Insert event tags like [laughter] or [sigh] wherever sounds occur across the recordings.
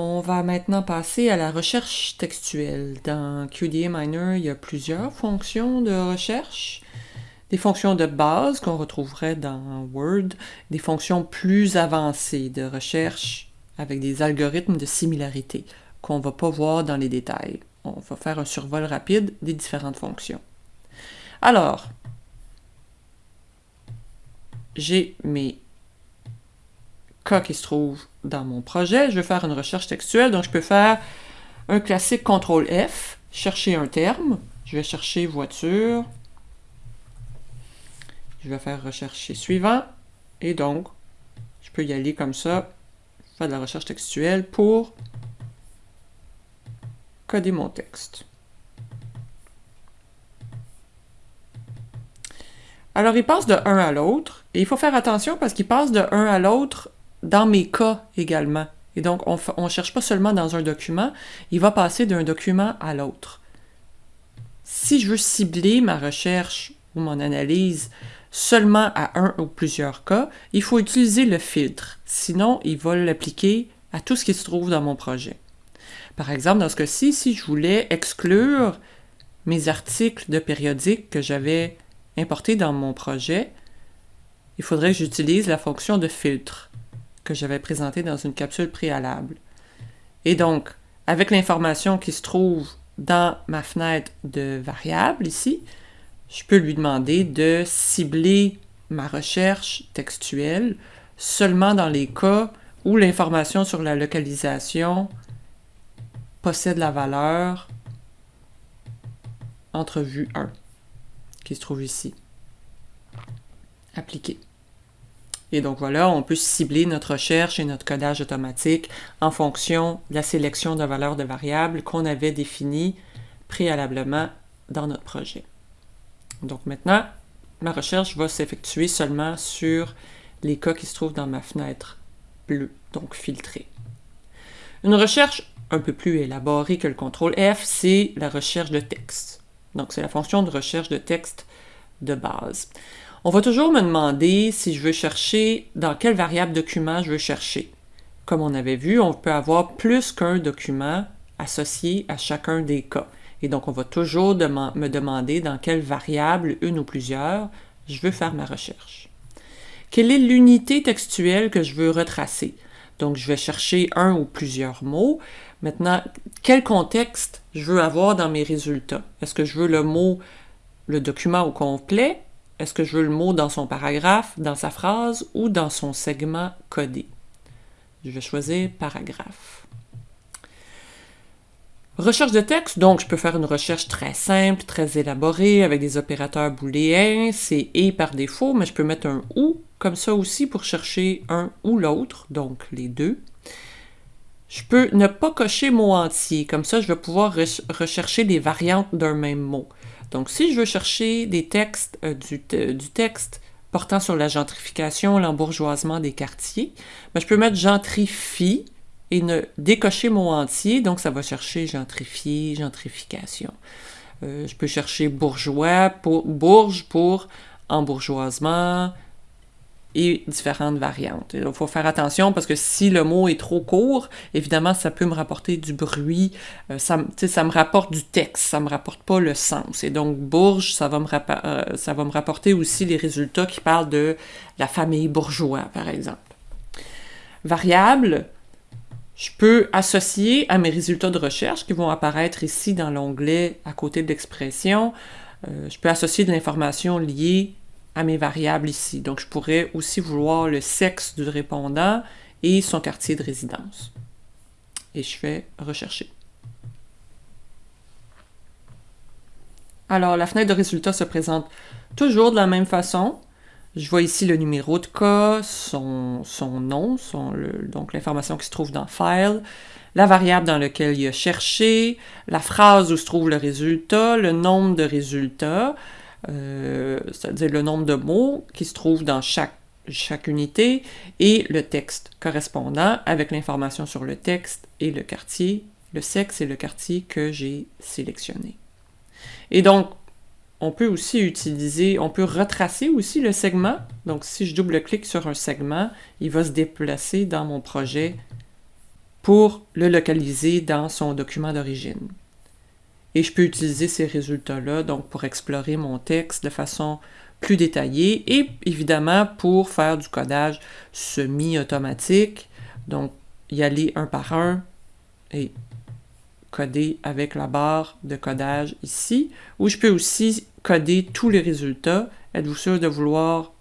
On va maintenant passer à la recherche textuelle. Dans QDA Miner, il y a plusieurs fonctions de recherche. Des fonctions de base qu'on retrouverait dans Word, des fonctions plus avancées de recherche avec des algorithmes de similarité qu'on ne va pas voir dans les détails. On va faire un survol rapide des différentes fonctions. Alors, j'ai mes cas qui se trouvent dans mon projet. Je vais faire une recherche textuelle, donc je peux faire un classique CTRL F, chercher un terme. Je vais chercher voiture. Je vais faire rechercher suivant. Et donc, je peux y aller comme ça, faire de la recherche textuelle pour coder mon texte. Alors, il passe de un à l'autre, et il faut faire attention parce qu'il passe de un à l'autre dans mes cas également. Et donc, on ne cherche pas seulement dans un document, il va passer d'un document à l'autre. Si je veux cibler ma recherche ou mon analyse seulement à un ou plusieurs cas, il faut utiliser le filtre. Sinon, il va l'appliquer à tout ce qui se trouve dans mon projet. Par exemple, dans ce cas-ci, si je voulais exclure mes articles de périodique que j'avais importés dans mon projet, il faudrait que j'utilise la fonction de filtre que j'avais présentée dans une capsule préalable. Et donc, avec l'information qui se trouve dans ma fenêtre de variables ici, je peux lui demander de cibler ma recherche textuelle seulement dans les cas où l'information sur la localisation possède la valeur entrevue 1, qui se trouve ici. Appliquer. Et donc voilà, on peut cibler notre recherche et notre codage automatique en fonction de la sélection de valeurs de variables qu'on avait définies préalablement dans notre projet. Donc maintenant, ma recherche va s'effectuer seulement sur les cas qui se trouvent dans ma fenêtre bleue, donc filtrée. Une recherche un peu plus élaborée que le contrôle F, c'est la recherche de texte. Donc c'est la fonction de recherche de texte de base. On va toujours me demander si je veux chercher dans quelle variable document je veux chercher. Comme on avait vu, on peut avoir plus qu'un document associé à chacun des cas. Et donc, on va toujours me demander dans quelle variable, une ou plusieurs, je veux faire ma recherche. Quelle est l'unité textuelle que je veux retracer? Donc, je vais chercher un ou plusieurs mots. Maintenant, quel contexte je veux avoir dans mes résultats? Est-ce que je veux le mot, le document au complet? Est-ce que je veux le mot dans son paragraphe, dans sa phrase ou dans son segment codé? Je vais choisir paragraphe. Recherche de texte, donc je peux faire une recherche très simple, très élaborée, avec des opérateurs booléens, c'est « et » par défaut, mais je peux mettre un « ou » comme ça aussi pour chercher un ou l'autre, donc les deux. Je peux ne pas cocher mot entier, comme ça je vais pouvoir rechercher les variantes d'un même mot. Donc si je veux chercher des textes, euh, du, texte portant sur la gentrification, l'embourgeoisement des quartiers, ben, je peux mettre « gentrifie » et ne décocher mot entier, donc ça va chercher gentrifier, gentrification. Euh, je peux chercher bourgeois pour bourge pour embourgeoisement et différentes variantes. Il faut faire attention parce que si le mot est trop court, évidemment, ça peut me rapporter du bruit, euh, ça, me rapporte du texte, ça me rapporte pas le sens. Et donc, bourge, ça va me, euh, ça va me rapporter aussi les résultats qui parlent de la famille bourgeois, par exemple. Variable, je peux associer à mes résultats de recherche qui vont apparaître ici dans l'onglet à côté de l'expression, euh, je peux associer de l'information liée à mes variables ici. Donc, je pourrais aussi vouloir le sexe du répondant et son quartier de résidence. Et je fais rechercher. Alors, la fenêtre de résultats se présente toujours de la même façon. Je vois ici le numéro de cas, son, nom, donc l'information qui se trouve dans File, la variable dans laquelle il a cherché, la phrase où se trouve le résultat, le nombre de résultats, euh, c'est-à-dire le nombre de mots qui se trouvent dans chaque, chaque unité, et le texte correspondant avec l'information sur le texte et le quartier, le sexe et le quartier que j'ai sélectionné. Et donc, on peut aussi utiliser, on peut retracer aussi le segment. Donc, si je double-clique sur un segment, il va se déplacer dans mon projet pour le localiser dans son document d'origine. Et je peux utiliser ces résultats-là donc pour explorer mon texte de façon plus détaillée et évidemment pour faire du codage semi-automatique, donc y aller un par un et coder avec la barre de codage ici, ou je peux aussi coder tous les résultats. Êtes-vous sûr de vouloir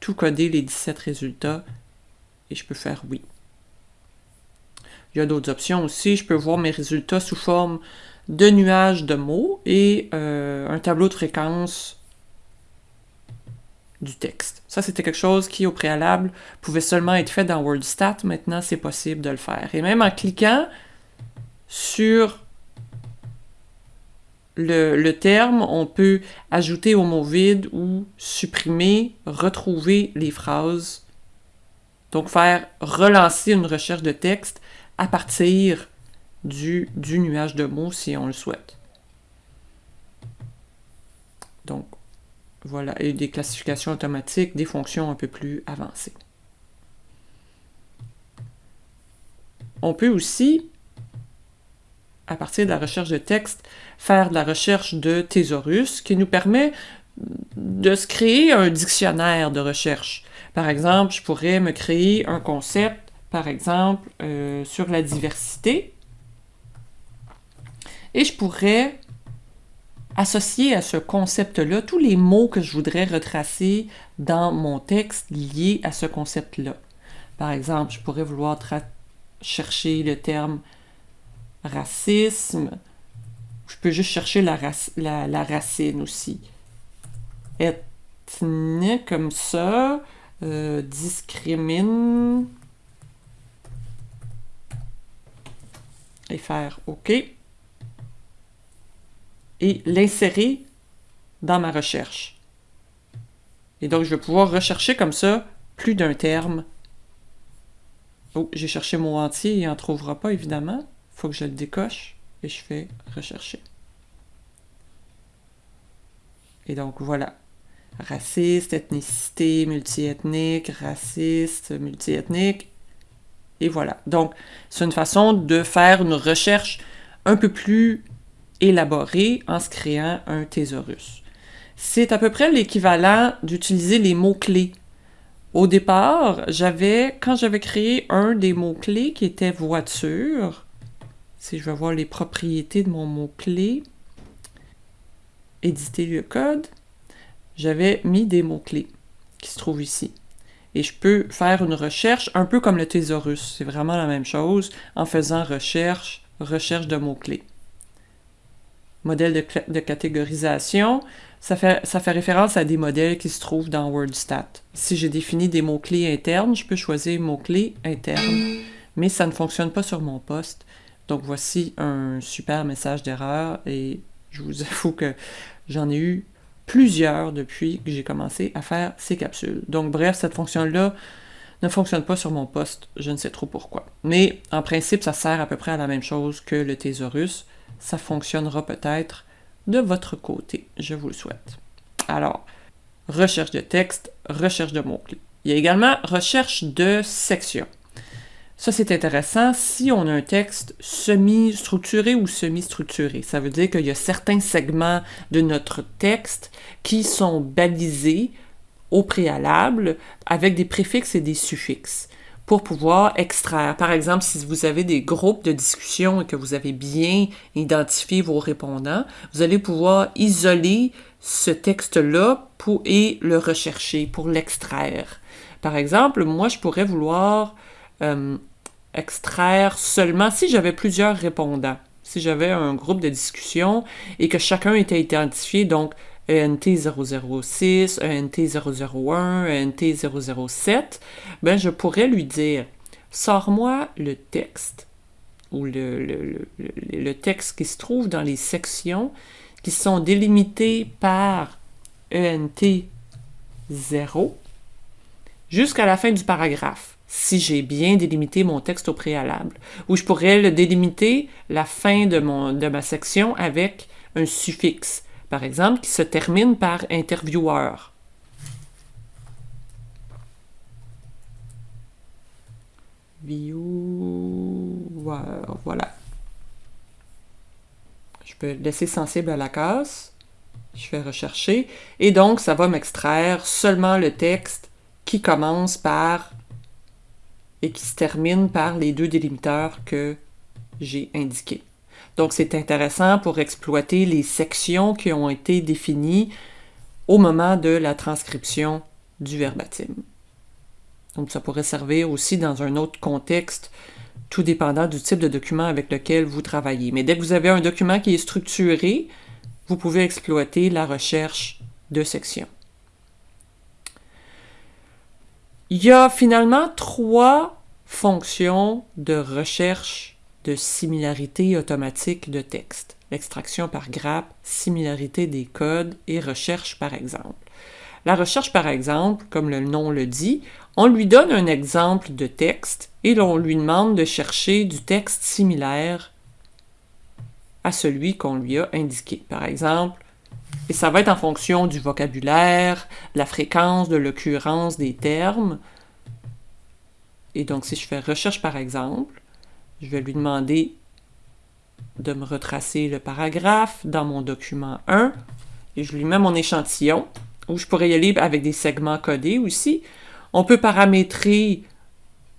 tout coder les 17 résultats? Et je peux faire oui. Il y a d'autres options aussi. Je peux voir mes résultats sous forme de nuages de mots et euh, un tableau de fréquence du texte. Ça, c'était quelque chose qui, au préalable, pouvait seulement être fait dans WordStat. Maintenant, c'est possible de le faire. Et même en cliquant sur le, le, terme, on peut ajouter au mot vide ou supprimer, retrouver les phrases. Donc, faire relancer une recherche de texte à partir du, nuage de mots si on le souhaite. Donc, voilà, et des classifications automatiques, des fonctions un peu plus avancées. On peut aussi, à partir de la recherche de texte, faire de la recherche de thésaurus qui nous permet de se créer un dictionnaire de recherche. Par exemple, je pourrais me créer un concept, par exemple, euh, sur la diversité, et je pourrais associer à ce concept-là tous les mots que je voudrais retracer dans mon texte liés à ce concept-là. Par exemple, je pourrais vouloir chercher le terme racisme. Je peux juste chercher la, racine aussi. Ethnie, comme ça. Euh, discrimine. Et faire OK et l'insérer dans ma recherche. Et donc, je vais pouvoir rechercher comme ça plus d'un terme. Oh, j'ai cherché mon entier, il n'en trouvera pas, évidemment. Il faut que je le décoche et je fais rechercher. Et donc, voilà. Raciste, ethnicité, multiethnique, raciste, multiethnique. Et voilà. Donc, c'est une façon de faire une recherche un peu plus élaboré en se créant un thésaurus. C'est à peu près l'équivalent d'utiliser les mots-clés. Au départ, j'avais, quand j'avais créé un des mots-clés qui était voiture, si je vais voir les propriétés de mon mot-clé, éditer le code, j'avais mis des mots-clés qui se trouvent ici. Et je peux faire une recherche un peu comme le thésaurus. C'est vraiment la même chose en faisant recherche, recherche de mots-clés modèle de, catégorisation, ça fait, ça fait référence à des modèles qui se trouvent dans WordStat. Si j'ai défini des mots-clés internes, je peux choisir mots-clés internes, mais ça ne fonctionne pas sur mon poste. Donc voici un super message d'erreur et je vous [laughs] avoue que j'en ai eu plusieurs depuis que j'ai commencé à faire ces capsules. Donc bref, cette fonction-là ne fonctionne pas sur mon poste, je ne sais trop pourquoi. Mais en principe, ça sert à peu près à la même chose que le thésaurus ça fonctionnera peut-être de votre côté. Je vous le souhaite. Alors, recherche de texte, recherche de mots-clés. Il y a également recherche de sections. Ça, c'est intéressant si on a un texte semi-structuré ou semi-structuré. Ça veut dire qu'il y a certains segments de notre texte qui sont balisés au préalable avec des préfixes et des suffixes pour pouvoir extraire. Par exemple, si vous avez des groupes de discussion et que vous avez bien identifié vos répondants, vous allez pouvoir isoler ce texte-là et le rechercher pour l'extraire. Par exemple, moi, je pourrais vouloir euh, extraire seulement si j'avais plusieurs répondants. Si j'avais un groupe de discussion et que chacun était identifié, donc ENT006, ENT001, ENT007, ben je pourrais lui dire Sors-moi le texte ou le, le, le, texte qui se trouve dans les sections qui sont délimitées par ENT0 jusqu'à la fin du paragraphe, si j'ai bien délimité mon texte au préalable. Ou je pourrais le délimiter la fin de, mon, de ma section avec un suffixe par exemple, qui se termine par intervieweur. View, voilà. Je peux laisser sensible à la casse. Je fais rechercher. Et donc, ça va m'extraire seulement le texte qui commence par et qui se termine par les deux délimiteurs que j'ai indiqués. Donc, c'est intéressant pour exploiter les sections qui ont été définies au moment de la transcription du verbatim. Donc, ça pourrait servir aussi dans un autre contexte, tout dépendant du type de document avec lequel vous travaillez. Mais dès que vous avez un document qui est structuré, vous pouvez exploiter la recherche de sections. Il y a finalement trois fonctions de recherche de similarité automatique de texte. L'extraction par grappe, similarité des codes et recherche par exemple. La recherche par exemple, comme le nom le dit, on lui donne un exemple de texte et l'on lui demande de chercher du texte similaire à celui qu'on lui a indiqué. Par exemple, et ça va être en fonction du vocabulaire, la fréquence, de l'occurrence des termes. Et donc, si je fais recherche par exemple, je vais lui demander de me retracer le paragraphe dans mon document 1 et je lui mets mon échantillon où je pourrais y aller avec des segments codés aussi. On peut paramétrer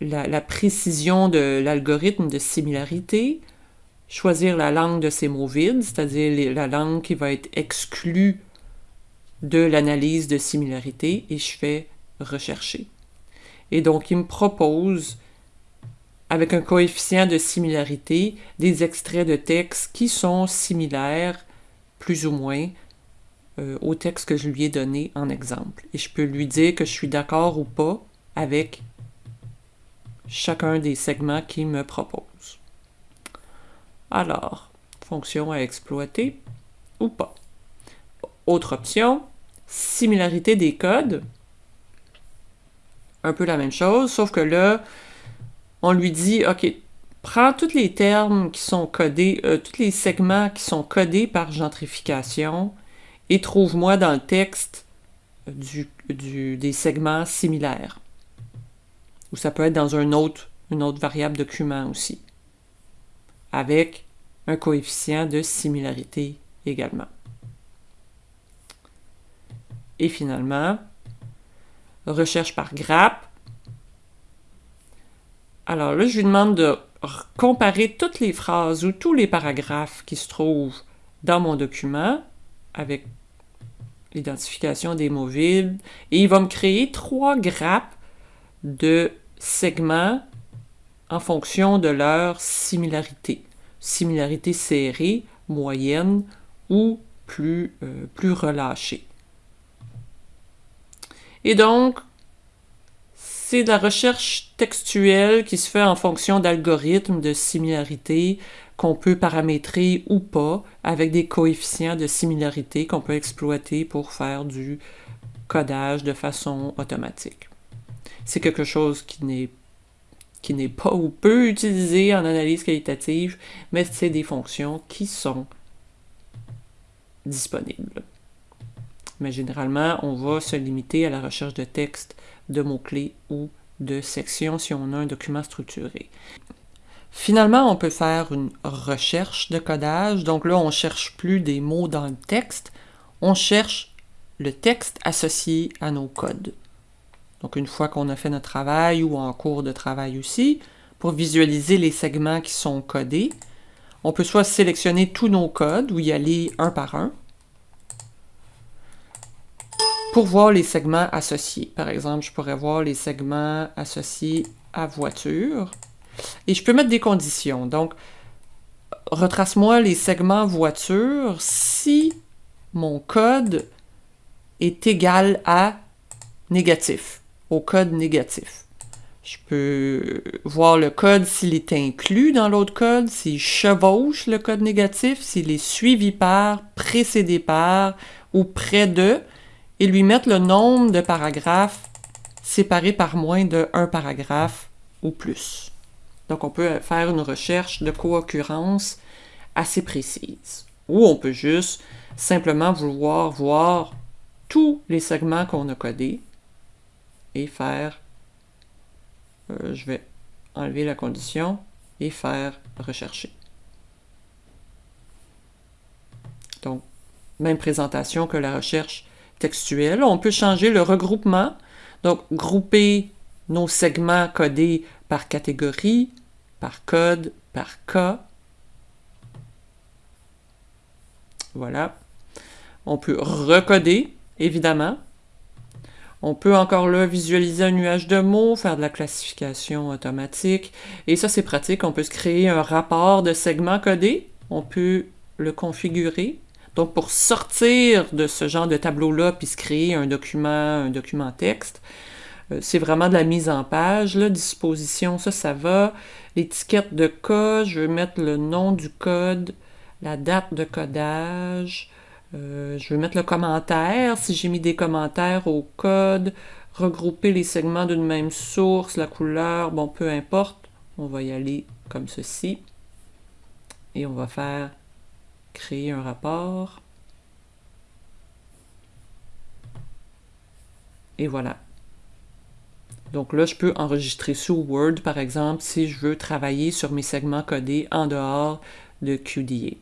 la, la précision de l'algorithme de similarité choisir la langue de ces mots vides, c'est-à-dire la langue qui va être exclue de l'analyse de similarité, et je fais rechercher. Et donc, il me propose, avec un coefficient de similarité, des extraits de texte qui sont similaires, plus ou moins, euh, au texte que je lui ai donné en exemple. Et je peux lui dire que je suis d'accord ou pas avec chacun des segments qu'il me propose. Alors, fonction à exploiter ou pas. Autre option, similarité des codes. Un peu la même chose, sauf que là, on lui dit, OK, prends tous les termes qui sont codés, euh, tous les segments qui sont codés par gentrification et trouve-moi dans le texte des segments similaires. Ou ça peut être dans un autre, une autre variable document aussi avec un coefficient de similarité également. Et finalement, recherche par grappe. Alors là, je lui demande de comparer toutes les phrases ou tous les paragraphes qui se trouvent dans mon document avec l'identification des mots vides. Et il va me créer trois grappes de segments en fonction de leur similarité. Similarité serrée, moyenne ou plus, euh, relâchée. Et donc, c'est de la recherche textuelle qui se fait en fonction d'algorithmes de similarité qu'on peut paramétrer ou pas avec des coefficients de similarité qu'on peut exploiter pour faire du codage de façon automatique. C'est quelque chose qui n'est qui n'est pas ou peu utilisé en analyse qualitative, mais c'est des fonctions qui sont disponibles. Mais généralement, on va se limiter à la recherche de texte, de mots-clés ou de sections si on a un document structuré. Finalement, on peut faire une recherche de codage. Donc là, on ne cherche plus des mots dans le texte, on cherche le texte associé à nos codes. Donc une fois qu'on a fait notre travail ou en cours de travail aussi, pour visualiser les segments qui sont codés, on peut soit sélectionner tous nos codes ou y aller un par un pour voir les segments associés. Par exemple, je pourrais voir les segments associés à voiture. Et je peux mettre des conditions. Donc, retrace-moi les segments voiture si mon code est égal à négatif au code négatif. Je peux voir le code s'il est inclus dans l'autre code, s'il chevauche le code négatif, s'il est suivi par, précédé par ou près de, et lui mettre le nombre de paragraphes séparés par moins de un paragraphe ou plus. Donc on peut faire une recherche de co-occurrence assez précise. Ou on peut juste simplement vouloir voir tous les segments qu'on a codés et faire, euh, je vais enlever la condition et faire rechercher. Donc, même présentation que la recherche textuelle. On peut changer le regroupement, donc grouper nos segments codés par catégorie, par code, par cas. Voilà. On peut recoder, évidemment. On peut encore là visualiser un nuage de mots, faire de la classification automatique. Et ça, c'est pratique. On peut se créer un rapport de segments codés. On peut le configurer. Donc, pour sortir de ce genre de tableau-là, puis se créer un document, un document texte, euh, c'est vraiment de la mise en page. La disposition, ça, ça va. L'étiquette de code, je vais mettre le nom du code, la date de codage, euh, je vais mettre le commentaire, si j'ai mis des commentaires au code, regrouper les segments d'une même source, la couleur, bon, peu importe. On va y aller comme ceci. Et on va faire créer un rapport. Et voilà. Donc là, je peux enregistrer sous Word, par exemple, si je veux travailler sur mes segments codés en dehors de QDA.